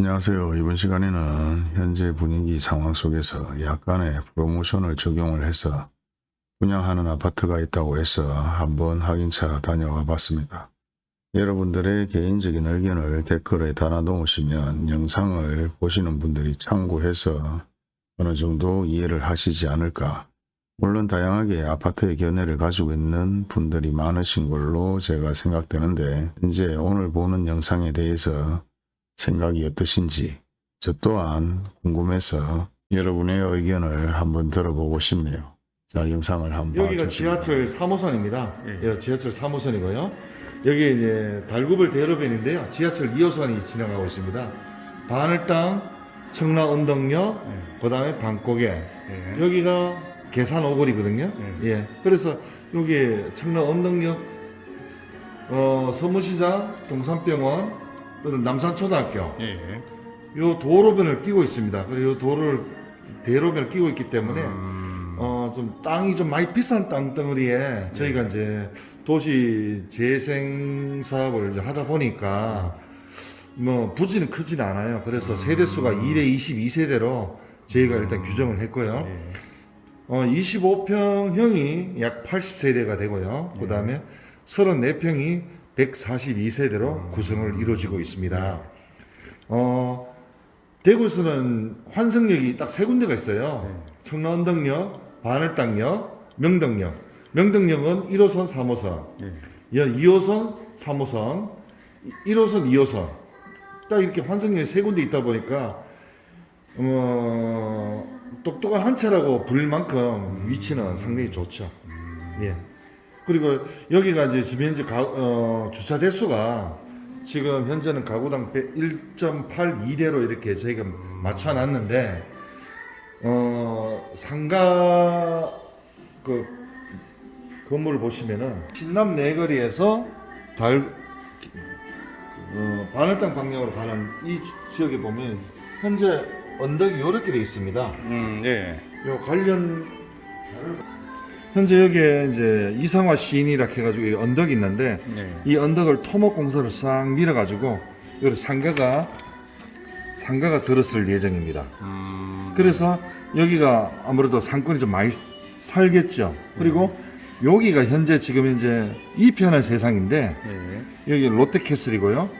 안녕하세요. 이번 시간에는 현재 분위기 상황 속에서 약간의 프로모션을 적용을 해서 분양하는 아파트가 있다고 해서 한번 확인차 다녀와 봤습니다. 여러분들의 개인적인 의견을 댓글에 달아 놓으시면 영상을 보시는 분들이 참고해서 어느 정도 이해를 하시지 않을까 물론 다양하게 아파트의 견해를 가지고 있는 분들이 많으신 걸로 제가 생각되는데 현재 오늘 보는 영상에 대해서 생각이 어떠신지 저 또한 궁금해서 여러분의 의견을 한번 들어보고 싶네요. 자 영상을 한번 여기가 봐주시면 지하철 3호선입니다. 예, 지하철 3호선이고요. 여기 이제 달구벌 대로변인데요. 지하철 2호선이 지나가고 있습니다. 바늘땅, 청라 언덕역, 그 다음에 방고개. 예. 여기가 계산 오거리거든요. 예. 그래서 여기 청라 언덕역, 어, 서무시장, 동산병원, 또는 남산초등학교. 예. 요 도로변을 끼고 있습니다. 그리고 요 도로를 대로변을 끼고 있기 때문에 음, 어, 좀 땅이 좀 많이 비싼 땅덩어리에 저희가 이제 도시 재생 사업을 이제 하다 보니까 뭐 부지는 크진 않아요. 그래서 세대수가 1에 22세대로 저희가 일단 규정을 했고요. 예. 어, 25평형이 약 80세대가 되고요. 그 다음에 34평이 142세대로 구성을 이루어지고 있습니다. 어, 대구에서는 환승역이 딱 세 군데가 있어요. 청라언덕역, 바늘땅역, 명덕역. 명덕역은 1호선, 3호선, 예. 2호선, 3호선, 1호선, 2호선. 딱 이렇게 환승역이 세 군데 있다 보니까 어, 똑똑한 한 차라고 불릴 만큼 위치는 상당히 좋죠. 예. 그리고 여기가 이제 지금 현재 가, 어, 주차 대수가 지금 현재는 가구당 1.82대로 이렇게 저희가 맞춰놨는데 어, 상가 그 건물을 보시면은 신남 내거리에서 달 어, 바늘땅 방향으로 가는 이 지역에 보면 현재 언덕이 이렇게 되어 있습니다. 음, 예. 요 관련 현재 여기에 이제 이상화 시인이라 해가지고 이 언덕이 있는데 예. 이 언덕을 토목 공사를 싹 밀어가지고 여기 상가가 상가가 들었을 예정입니다. 음, 그래서 여기가 아무래도 상권이 좀 많이 살겠죠. 그리고 여기가 현재 지금 현재 2편의 세상인데 예. 여기 롯데캐슬이고요.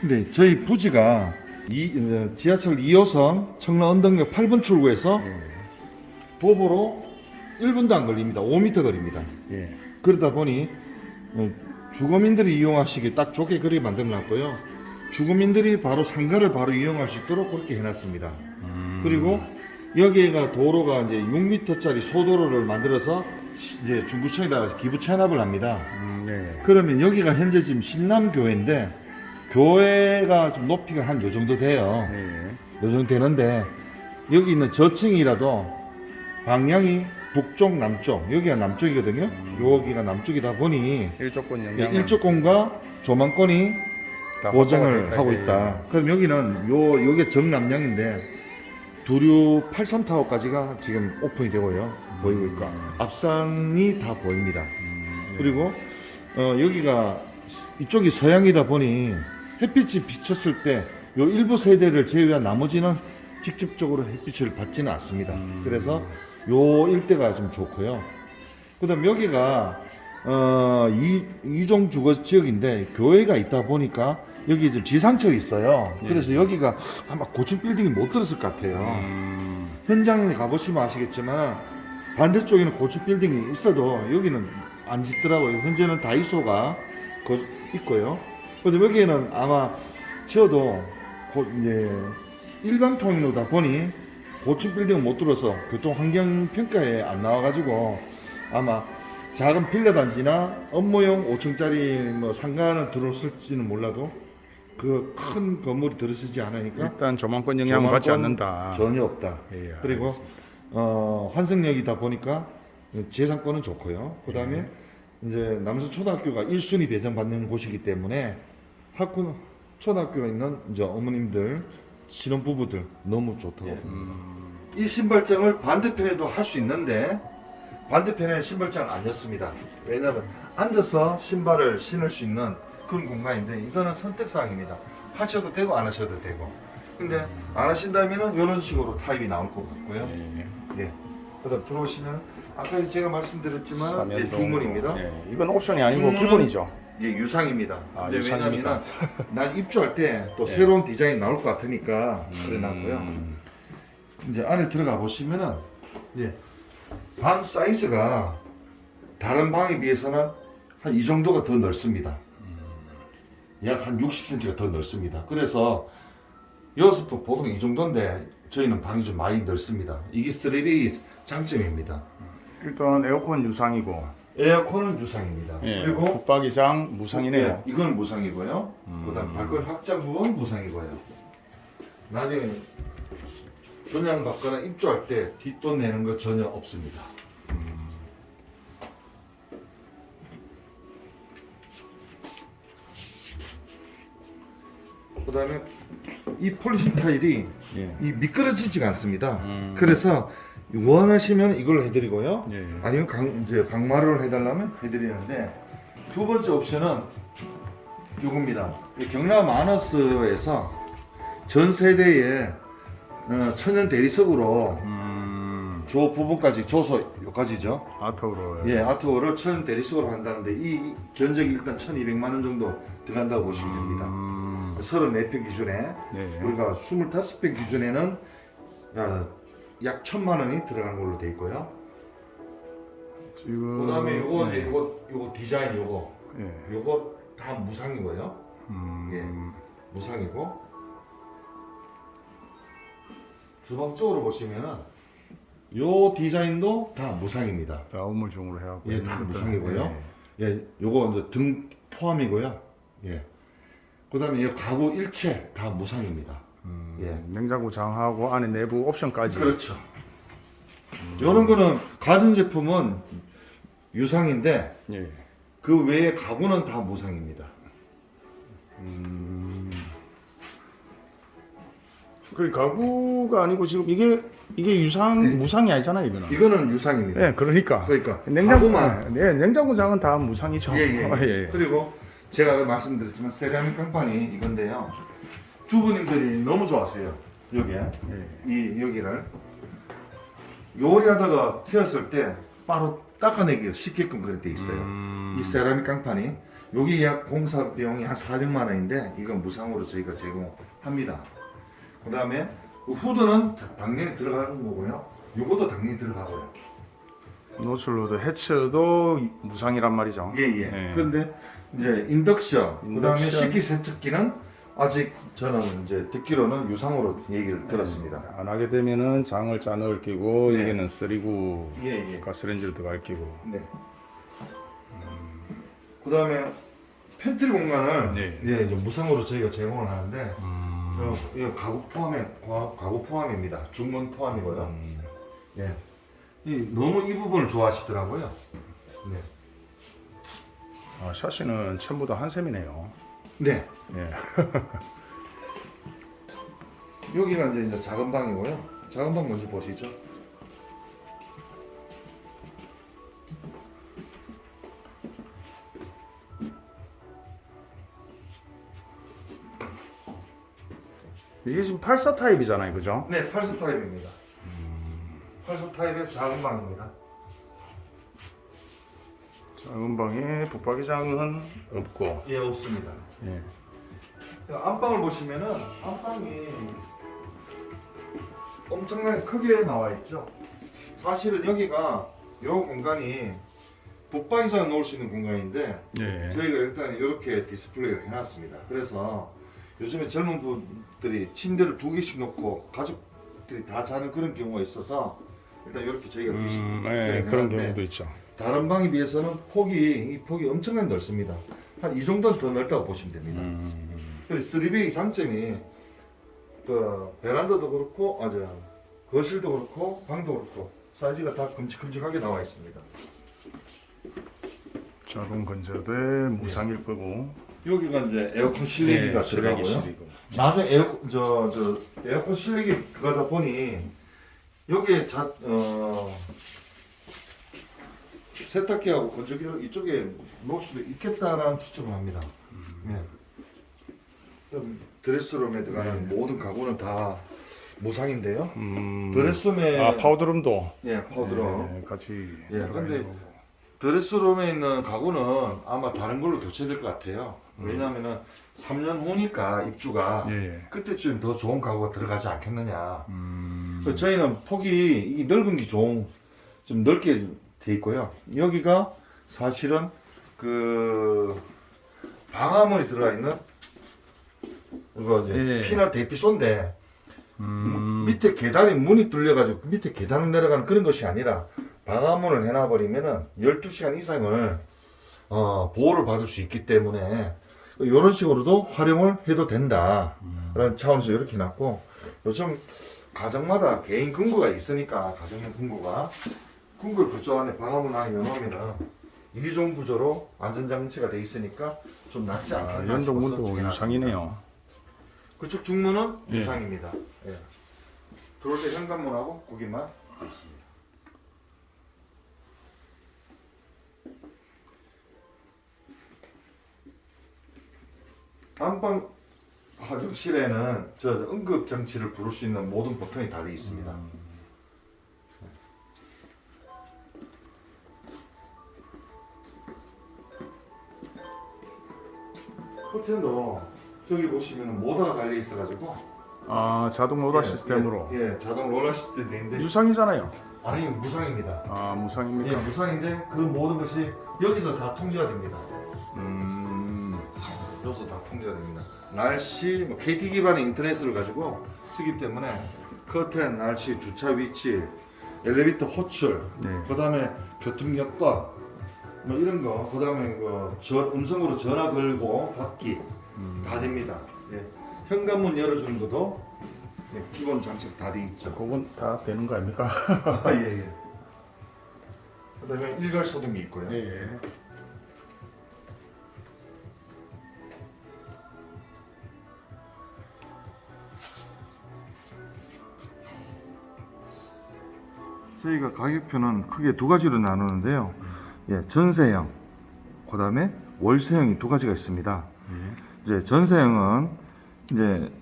근데 저희 부지가 이, 어, 지하철 2호선 청라 언덕역 8번 출구에서 예. 도보로 1분도 안 걸립니다. 5m 거리입니다. 예. 그러다 보니 어, 주거민들이 이용하시기 딱 좋게 그렇게 만들어 놨고요. 주거민들이 바로 상가를 바로 이용할 수 있도록 그렇게 해놨습니다. 음, 그리고 여기가 도로가 이제 6m짜리 소도로를 만들어서 시- 이제 중구청에다가 기부 체납을 합니다. 음, 예. 그러면 여기가 현재 지금 신남교회인데 교회가 좀 높이가 한 요 정도 돼요. 예. 요 정도 되는데 여기 있는 저층이라도 방향이 북쪽 남쪽 여기가 남쪽이거든요. 여기가 남쪽이다 보니 일조권 예, 영향 일조권과 조망권이 보장을 하고 있다. 그럼 여기는 요 요게 정남량인데 두류 83타워까지가 지금 오픈이 되고요. 보이고 있고 앞산이 다 보입니다. 그리고 어, 여기가 이쪽이 서양이다 보니 햇빛이 비쳤을 때 요 일부 세대를 제외한 나머지는 직접적으로 햇빛을 받지는 않습니다. 그래서 요 일대가 좀 좋고요. 그 다음 여기가 어, 이, 이종 주거 지역인데 교회가 있다 보니까 여기 좀 지상철이 있어요. 그래서 여기가 아마 고층 빌딩이 못 들었을 것 같아요. 음, 현장에 가보시면 아시겠지만 반대쪽에는 고층 빌딩이 있어도 여기는 안 짓더라고요. 현재는 다이소가 거- 있고요. 그래서 여기에는 아마 지어도 고- 이제 일방통로다 보니 고층 빌딩은 못 들어서 교통 환경 평가에 안 나와가지고 아마 작은 빌라 단지나 업무용 5층짜리 뭐 상가는 들어올지는 몰라도 그 큰 건물이 들어서지 않으니까 일단 조망권 영향 을 받지 조망권 않는다. 전혀 없다. 예, 그리고. 어, 환승역이다 보니까 재산권은 좋고요. 그 다음에 네. 이제 남서 초등학교가 1순위 배정받는 곳이기 때문에 학군 초등학교가 있는 이제 어머님들 신혼 부부들 너무 좋다고 예. 음, 이 신발장을 반대편에도 할 수 있는데 반대편에 신발장을 안 였습니다. 왜냐하면 앉아서 신발을 신을 수 있는 그런 공간인데 이거는 선택사항입니다. 하셔도 되고 안 하셔도 되고 근데 안 하신다면은 이런 식으로 타입이 나올 것 같고요. 예. 예. 그다음 들어오시면 아까 제가 말씀드렸지만 예, 삼연동. 중문입니다. 예. 이건 옵션이 아니고 기본이죠. 예, 유상입니다. 아, 근데? 왜냐면은 난 입주할 때또 예. 새로운 디자인 나올 것 같으니까 그래 놨고요. 음. 이제 안에 들어가 보시면은 예. 방 사이즈가 다른 방에 비해서는 한 이 정도가 더 넓습니다. 약 한 60cm가 더 넓습니다. 그래서 여섯도 보통 이 정도인데 저희는 방이 좀 많이 넓습니다. 이게 3D 장점입니다. 일단 에어컨 유상이고 에어컨은 유상입니다. 예. 그리고 붙박이장 무상이네요. 예, 이건 무상이고요. 그다음 발권 확장 부분 무상이고요. 나중에 분양 받거나 입주할 때 뒷돈 내는 거 전혀 없습니다. 그다음에 이 폴리신 타일이 예. 이 미끄러지지가 않습니다. 음. 그래서 원하시면 이걸 해드리고요. 예. 아니면 강, 이제 강마루를 해달라면 해드리는데 두 번째 옵션은 이겁니다. 이 경남 마너스에서 전 세대에 어, 천연 대리석으로 음. 저 부분까지 줘서 여기까지죠. 아트로. 예, 아트워를 천연 대리석으로 한다는데 이 견적이 일단 1,200만 원 정도 들어간다고 보시면 됩니다. 음. 34평 기준에 네. 우리가 25평 기준에는 어, 약 1,000만 원이 들어가는 걸로 돼 있고요. 지금. 그다음에 요거 네. 이제 요거 요거 디자인 요거 예. 요거 다 무상이고요. 음. 예. 무상이고 주방 쪽으로 보시면은 요 디자인도 다 무상입니다. 다 우물중으로 해갖고. 예, 다. 무상이고요. 예, 요거 이제 등 포함이고요. 예. 그다음에 이 가구 일체 다 무상입니다. 음. 예. 냉장고 장하고 안에 내부 옵션까지. 그렇죠. 요런 거는 가전 제품은 유상인데 예. 그 외에 가구는 다 무상입니다. 그 가구가 아니고 지금 이게 이게 유상 무상이 아니잖아요 이거는. 이거는 유상입니다. 예, 그러니까. 그러니까 냉장고 가구만 예, 냉장고 장은 다 무상이죠. 예, 예. 예, 예. 그리고 제가 말씀드렸지만 세라믹 깡판이 이건데요. 주부님들이 너무 좋아하세요. 여기에 예. 이 여기를 요리하다가 튀었을 때 바로 닦아내기 쉽게끔 그렇게 돼 있어요. 음. 이 세라믹 깡판이 여기 약 공사 비용이 한 400만 원인데 이건 무상으로 저희가 제공합니다. 그 다음에 후드는 당연히 들어가는 거고요. 요것도 당연히 들어가고요. 노출로드 해처도 무상이란 말이죠. 예, 예. 예. 그런데 이제 인덕션, 그 다음에 인덕션. 식기 세척기는 아직 저는 이제 듣기로는 유상으로 얘기를 들었습니다. 안 하게 되면은 장을 짜넣을 끼고 네. 여기는 쓰리고 예, 예. 가스레인지를 들어갈 끼고. 네. 그다음에 팬트리 공간을 네. 예, 이제 무상으로 저희가 제공을 하는데 음. 저, 이거 가구 포함에 가- 가구 포함입니다. 중문 포함이고요. 음. 예. 이, 너무 이 부분을 좋아하시더라고요. 네. 아, 샤시는 전부 다 한샘이네요. 네. 예. 여기가 이제, 이제 작은 방이고요. 작은 방 먼저 보시죠. 이게 지금 84 타입이잖아요, 그죠? 네, 8수 타입입니다. 8수 타입의 작은 방입니다. 작은 방에 붙박이장은 없고. 예, 없습니다. 예. 안방을 보시면은 안방이 엄청나게 크게 나와 있죠. 사실은 여기가 이 공간이 붙박이장을 놓을 수 있는 공간인데 예. 저희가 일단 이렇게 디스플레이를 해놨습니다. 그래서 요즘에 젊은 분들이 침대를 두 개씩 놓고 가족들이 다 자는 그런 경우가 있어서 일단 이렇게 저희가 음, 디스플레이를 예, 그런 경우도 있죠. 다른 방에 비해서는 폭이 이 폭이 엄청나게 넓습니다. 한 이 정도는 더 넓다고 보시면 됩니다. 음. 그래서 3B의 장점이 그 베란다도 그렇고 아 저 거실도 그렇고 방도 그렇고 사이즈가 다 큼직큼직하게 나와 있습니다. 작은 건조대 무상일 거고. 여기가 이제 에어컨 실내기가 실외기, 들어가고요. 나중에 에어컨 저, 저 에어컨 실내기 그거다 보니 여기에 자, 어, 세탁기하고 건조기를 이쪽에 놓을 수도 있겠다라는 추측을 합니다. 네. 좀 드레스룸에 들어가는 네. 모든 가구는 다 무상인데요. 음. 드레스룸에 아 파우더룸도. 예 powder room. 네, 같이. 예, 근데. dress room에 있는 가구는 아마 다른 걸로 교체될 것 같아요. 왜냐하면은 3년 후니까 입주가 예, 예. 그때쯤 더 좋은 가구가 들어가지 않겠느냐. 음. 저희는 폭이 이 넓은 게 좋은 좀 넓게 돼 있고요. 여기가 사실은 그 방화문이 들어가 있는 이거 이제 예. 피난 대피소인데 음. 밑에 계단이 문이 뚫려가지고 밑에 계단을 내려가는 그런 것이 아니라 방화문을 해놔버리면은 12시간 이상을 어, 보호를 받을 수 있기 때문에 이런 식으로도 활용을 해도 된다. 라는 차원에서 이렇게 놨고 요즘 가정마다 개인 금고가 있으니까 가정용 금고가 금고를 그쪽 안에 방화문 안에 넣으면은 이종 구조로 안전장치가 돼 있으니까 좀 낫지 아, 않겠나 싶어서 연동문도. 유상이네요. 그쪽 중문은 예. 유상입니다. 예. 들어올 때 현관문하고 거기만 있습니다. 안방 화장실에는 저 응급 장치를 부를 수 있는 모든 버튼이 다 되어 있습니다. 커튼도 저기 보시면 모터가 달려 있어가지고 아 자동 로다 예, 시스템으로. 예, 예, 자동 롤러 시스템인데 유상이잖아요. 아니 무상입니다. 아 예, 무상입니까? 무상인데 그 모든 것이 여기서 다 통제가 됩니다. 음. 여기서 다 통제가 됩니다. 날씨, 뭐 KT 기반의 인터넷을 가지고 쓰기 때문에 커튼, 날씨, 주차 위치, 엘리베이터 호출, 네. 그 다음에 교통 여건, 뭐 이런 거, 그 다음에 그 저, 음성으로 전화 걸고 받기 다 됩니다. 예. 현관문 열어주는 것도 예, 기본 장착 다 돼 있죠. 그건 다 되는 거 아닙니까? 아, 예, 예. 그 다음에 일괄 소등이 있고요. 예. 저희가 가격표는 크게 두 가지로 나누는데요. 예, 전세형, 그 다음에 월세형이 두 가지가 있습니다. 이제 전세형은 이제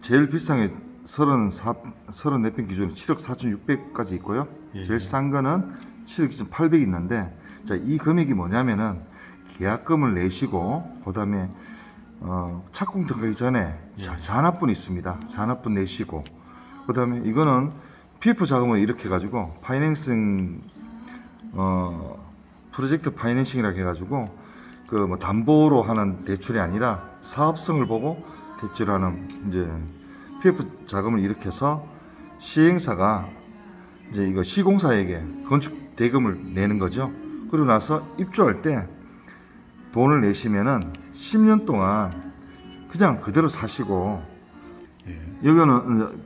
제일 비싼 게 34, 34평 기준으로 7억 4,600까지 있고요. 예. 제일 싼 거는 7억 2,800 있는데, 자, 이 금액이 뭐냐면은 계약금을 내시고, 그 다음에 어, 착공 들어가기 전에 자, 잔압분 있습니다. 잔압분 내시고, 그 다음에 이거는 PF 자금을 이렇게 해가지고 파이낸싱 어 프로젝트 파이낸싱이라 해가지고 그 뭐 담보로 하는 대출이 아니라 사업성을 보고 대출하는 이제 PF 자금을 해서 시행사가 이제 이거 시공사에게 건축 대금을 내는 거죠. 그러고 나서 입주할 때 돈을 내시면은 10년 동안 그냥 그대로 사시고 예. 여기는 이제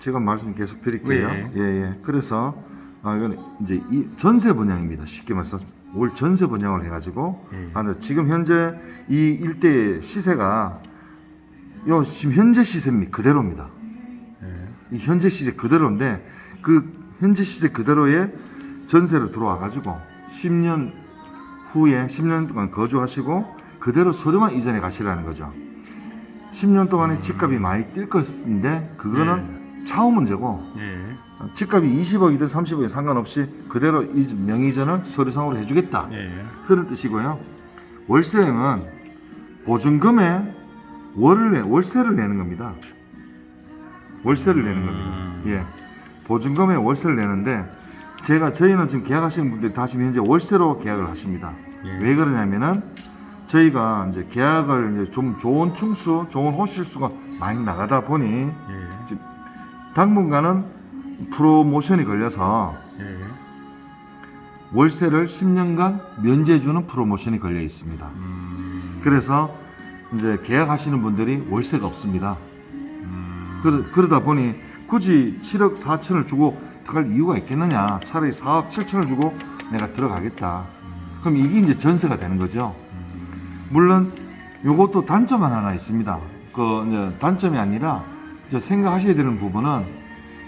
제가 말씀 계속 드릴게요. 예. 예, 예. 그래서 아 이건 이제 이 전세 분양입니다. 쉽게 말해서 올 전세 분양을 해가지고 예. 아, 지금 현재 이 일대의 시세가 요 지금 현재 시세입니다. 그대로입니다. 예. 이 현재 시세 그대로인데 그 현재 시세 그대로의 전세로 들어와 가지고 10년 후에 10년 동안 거주하시고 그대로 서류만 이전해 가시라는 거죠. 10년 동안에 집값이 많이 뛸 것인데 그거는 차후 문제고 예. 집값이 20억이든 30억이든 상관없이 그대로 이 명의전을 서류상으로 해주겠다. 예. 그런 뜻이고요. 월세형은 보증금에 월을 내, 월세를 내는 겁니다. 월세를 내는 겁니다. 예. 보증금에 월세를 내는데 제가 저희는 지금 계약하시는 분들이 다 지금 현재 월세로 계약을 하십니다. 예. 왜 그러냐면은 저희가 이제 계약을 이제 좀 좋은 층수, 좋은 호실수가 많이 나가다 보니 예. 당분간은 프로모션이 걸려서 예. 월세를 10년간 면제해주는 프로모션이 걸려 있습니다. 음. 그래서 이제 계약하시는 분들이 월세가 없습니다. 음. 그러, 그러다 보니 굳이 7억 4천을 주고 들어갈 이유가 있겠느냐. 차라리 4억 7천을 주고 내가 들어가겠다. 그럼 이게 이제 전세가 되는 거죠. 물론 요것도 단점은 하나 있습니다. 그 이제 단점이 아니라 이제 생각하셔야 되는 부분은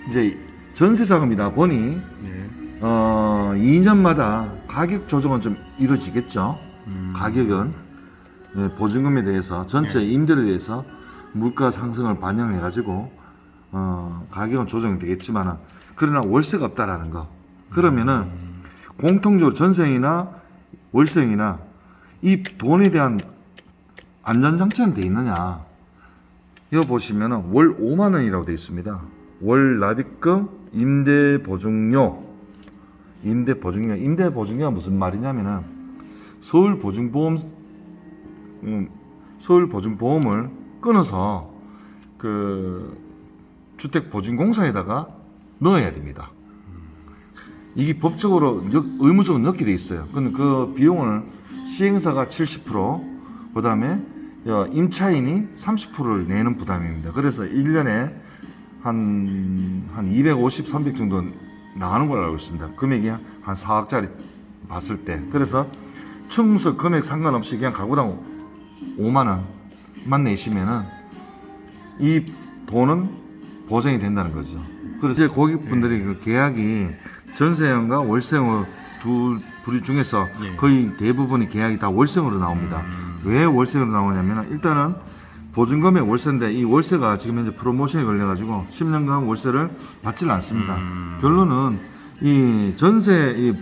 이제 전세 자금이다 보니 예. 어 2년마다 가격 조정은 좀 이루어지겠죠. 음. 가격은 예, 보증금에 대해서 전체 예. 임대료에 대해서 물가 상승을 반영해 가지고 어, 가격은 조정이 되겠지만은 그러나 월세가 없다라는 거 그러면은 공통적으로 전세이나 월세이나 이 돈에 대한 안전장치는 돼 있느냐 이거 보시면은 월 5만 원이라고 되어 있습니다 월 납입금 임대 보증료 임대 보증료 임대 보증료가 무슨 말이냐면은 서울 보증보험 음, 서울 보증보험을 끊어서 그 주택보증공사에다가 넣어야 됩니다. 이게 법적으로 역- 의무적으로 넣게 돼 있어요. 그 비용을 시행사가 70%, 그 다음에 임차인이 30%를 내는 부담입니다. 그래서 1년에 한, 한 250, 300 정도 나가는 걸로 알고 있습니다. 금액이 한 4억짜리 봤을 때. 그래서 청소 금액 상관없이 그냥 가구당 5만 원만 내시면은 이 돈은 보장이 된다는 거죠. 그래서 이제 고객분들이 그 계약이 전세형과 월세형 두 부류 중에서 예. 거의 대부분의 계약이 다 월세형으로 나옵니다. 왜 월세형으로 나오냐면 일단은 보증금액 월세인데 이 월세가 지금 현재 프로모션에 걸려가지고 10년간 월세를 받지는 않습니다. 결론은 이 전세 이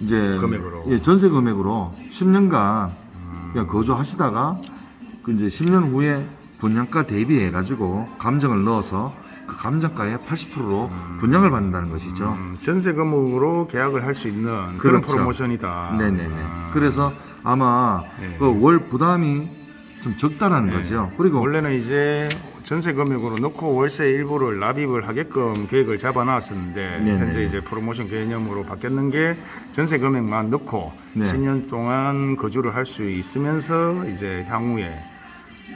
이제 금액으로. 예, 전세 금액으로 10년간 그냥 거주하시다가 그 이제 10년 후에 분양가 대비해 가지고 감정을 넣어서 그 감정가의 80%로 분양을 받는다는 것이죠. 음, 전세금으로 계약을 할 수 있는 그런 그렇죠. 프로모션이다. 네네네. 아. 그래서 아마 네. 그월 부담이 좀 적다라는 거죠. 그리고 원래는 이제 전세 금액으로 넣고 월세 일부를 납입을 하게끔 계획을 잡아놨었는데 네네. 현재 이제 프로모션 개념으로 바뀌었는 게 전세 금액만 넣고 네. 10년 동안 거주를 할 수 있으면서 이제 향후에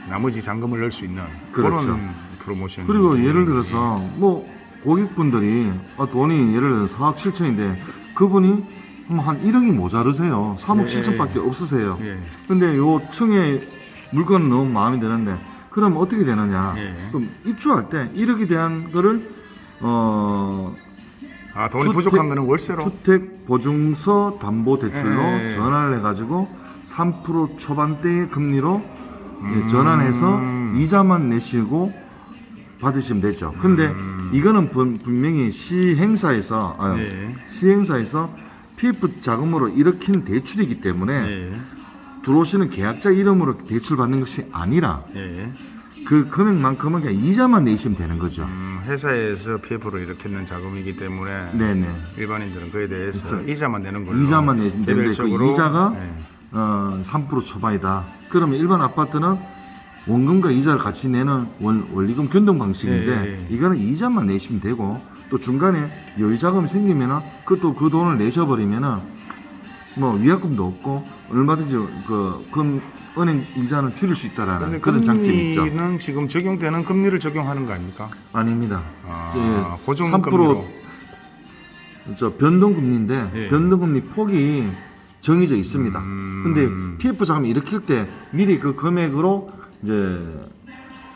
나머지 잔금을 넣을 수 있는 그 그렇죠. 런 프로모션. 그리고 예를 들어서 뭐 고객분들이 어, 돈이 예를 들어서 4억 7천인데 그분이 뭐한 1억이 모자르세요. 3억 예, 7천밖에 없으세요. 예. 근데 요 층에 물건은 너무 마음에 드는데 그럼 어떻게 되느냐? 예. 그럼 입주할 때 1억에 대한 거를 어 아 돈이 주택- 부족한 거는 월세로. 주택 보증서 담보 대출로. 전환을 해가지고 3% 초반대의 금리로 음. 전환해서 이자만 내시고 받으시면 되죠. 근데 음. 이거는 분- 분명히 시행사에서 아, 예. 시행사에서 PF 자금으로 일으킨 대출이기 때문에 예. 들어오시는 계약자 이름으로 대출 받는 것이 아니라 예. 그 금액만큼은 그냥 이자만 내시면 되는 거죠. 음, 회사에서 PF로 일으켰는 자금이기 때문에 네네. 일반인들은 그에 대해서 그래서 이자만 내는 걸로 이자만 내시면 되는데 그 이자가 예. 어, 3% 초반이다. 그러면 일반 아파트는 원금과 이자를 같이 내는 원, 원리금 변동 방식인데 예, 예. 이거는 이자만 내시면 되고 또 중간에 여유 자금이 생기면은 그또 그 돈을 내셔버리면은 뭐 위약금도 없고 얼마든지 그 금, 은행 이자는 줄일 수 있다라는 그런 장점이 있죠. 금리는 지금 적용되는 금리를 적용하는 거 아닙니까? 아닙니다. 아, 예, 고정 3% 금리로. 저 변동금리인데 예. 변동금리 폭이 정해져 있습니다. 음. 근데 PF 자금 일으킬 때 미리 그 금액으로 이제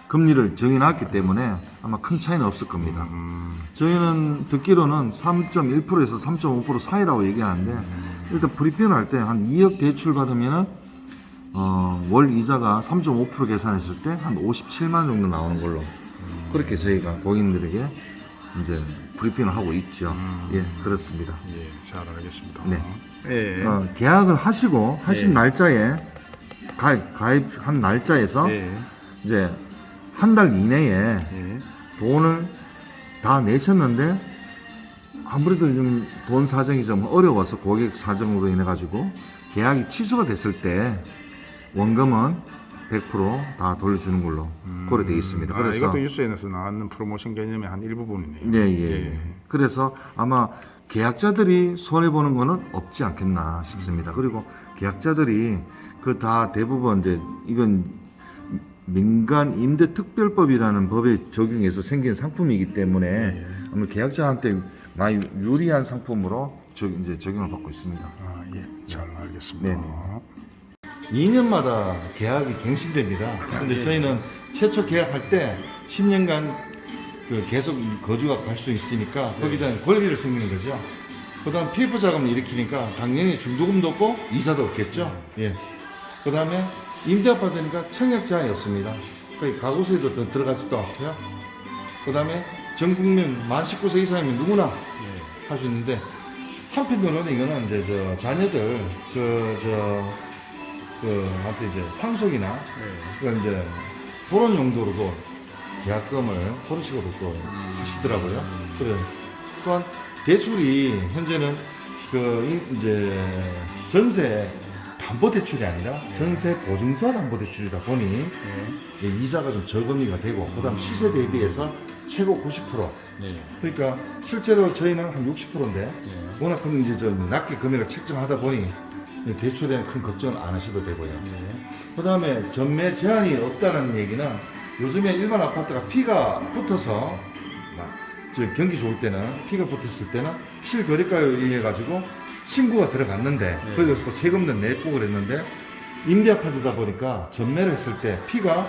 금리를 정해놨기 때문에 아마 큰 차이는 없을 겁니다. 음, 저희는 듣기로는 3.1%에서 3.5% 사이라고 얘기하는데 일단 프리페이를 할 때 한 2억 대출 받으면은 어, 월 이자가 3.5% 계산했을 때 한 57만 정도 나오는 걸로 그렇게 저희가 고객님들에게 이제 브리핑을 하고 있죠. 예, 그렇습니다. 예, 잘 알겠습니다. 네. 예. 어, 계약을 하시고 하신 예. 날짜에 가입, 가입한 날짜에서 예. 이제 한 달 이내에 예. 돈을 다 내셨는데 아무래도 좀 돈 사정이 좀 어려워서 고객 사정으로 인해 가지고 계약이 취소가 됐을 때 원금은 100%다 돌려주는 걸로 그렇게 되어 있습니다. 아, 그래서 이것도 뉴스에서 나왔는 프로모션 개념의 한 일부분이네요. 네, 예, 예. 그래서 아마 계약자들이 손해 보는 거는 없지 않겠나 싶습니다. 그리고 계약자들이 그 다 대부분 이제 이건 민간 임대 특별법이라는 법에 적용해서 생긴 상품이기 때문에 아마 계약자한테 많이 유리한 상품으로 적, 이제 적용을 받고 있습니다. 아, 예. 잘 알겠습니다. 네네. 2년마다 계약이 갱신됩니다. 근데 저희는 최초 계약할 때 10년간 그 계속 이 거주가 갈 수 있으니까 거기에 대한 권리를 생기는 거죠. 그 다음 PF 자금을 일으키니까 당연히 중도금도 없고 이자도 없겠죠. 예. 그 다음에 임대 아파트니까 청약 제한이 없습니다. 거의 가구세도 더 들어가지도 않고요. 그 다음에 전 국민 만 19세 이상이면 누구나 할수 있는데 한편으로는 이거는 이제 저 자녀들 그 저 그 한테 이제 상속이나 그 이제 그런 용도로도 계약금을 그런 식으로 또 하시더라고요. 그래 또한 대출이 현재는 그 이- 이제 전세 담보 대출이 아니라 전세 보증서 담보 대출이다 보니 이 이자가 좀 저금리가 되고 그다음 시세 대비해서 최고 90% 네. 그러니까 실제로 저희는 한 60%인데 워낙 큰 이제 좀 낮게 금액을 책정하다 보니 이 대출에는 큰 걱정을 안 하셔도 되고요. 그 다음에 전매 제한이 없다는 얘기는 요즘에 일반 아파트가 피가 붙어서 경기 좋을 때는 피가 붙었을 때는 실거래가에 의해 가지고 신고가 들어갔는데 거기서 또 세금도 냈고 그랬는데 임대 아파트다 보니까 전매를 했을 때 피가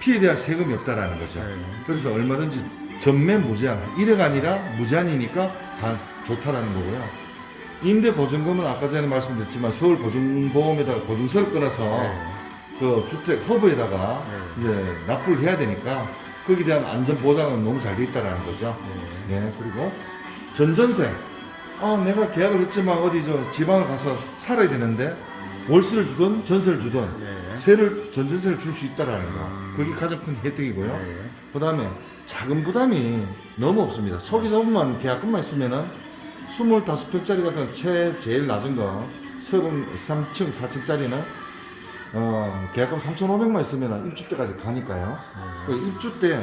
피에 대한 세금이 없다라는 거죠. 네. 그래서 얼마든지 전매 무제한 1억 아니라 무제한이니까 다 좋다라는 거고요. 임대 보증금은 아까 전에 말씀드렸지만 서울 보증보험에다가 보증서를 끊어서 네. 그 주택 허브에다가 이제 납부를 해야 되니까 거기에 대한 안전 보장은 너무 잘 돼 있다라는 거죠. 네. 그리고 전전세. 아, 내가 계약을 했지만 어디 저 지방을 가서 살아야 되는데 월세를 주든 전세를 주든 네. 세를 전전세를 줄 수 있다라는 거. 그게 가장 큰 혜택이고요. 네. 그다음에 자금 부담이 너무 없습니다. 초기 자금만 계약금만 있으면은 25평짜리 같은 최 제일 낮은 거 33층 4층짜리는 어, 계약금 3,500만 있으면 입주 때까지 가니까요. 그 입주 때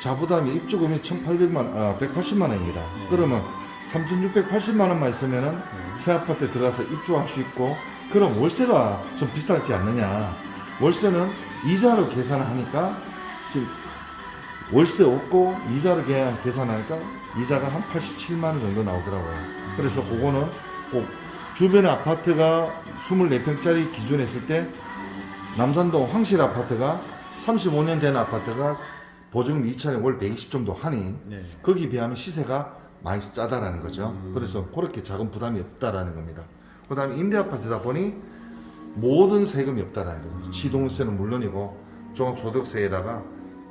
자부담이 입주금이 1,800만, 아, 180만 원입니다. 그러면 3,680만 원만 있으면 은 새 아파트에 들어가서 입주할 수 있고, 그럼 월세가 좀 비싸지 않느냐. 월세는 이자로 계산하니까 지금 월세 없고 이자로 계산- 계산하니까 이자가 한 87만 원 정도 나오더라고요. 그래서 그거는 꼭 주변에 아파트가 24평짜리 기준 했을 때 남산동 황실 아파트가 35년 된 아파트가 보증금 2천에 월 120 정도 하니 네. 거기 비하면 시세가 많이 싸다라는 거죠. 그래서 그렇게 자금 부담이 없다라는 겁니다. 그 다음에 임대 아파트다 보니 모든 세금이 없다라는 거죠. 취동세는 물론이고 종합소득세에다가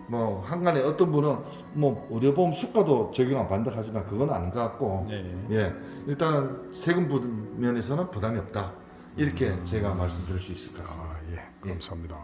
뭐 한간에 어떤 분은 뭐 의료보험 수가도 적용 안 받는다 하지만 그건 아닌 것 같고 네. 예 일단은 세금 부분 면에서는 부담이 없다 이렇게 제가 말씀드릴 수 있을 것 같습니다. 아, 예. 감사합니다.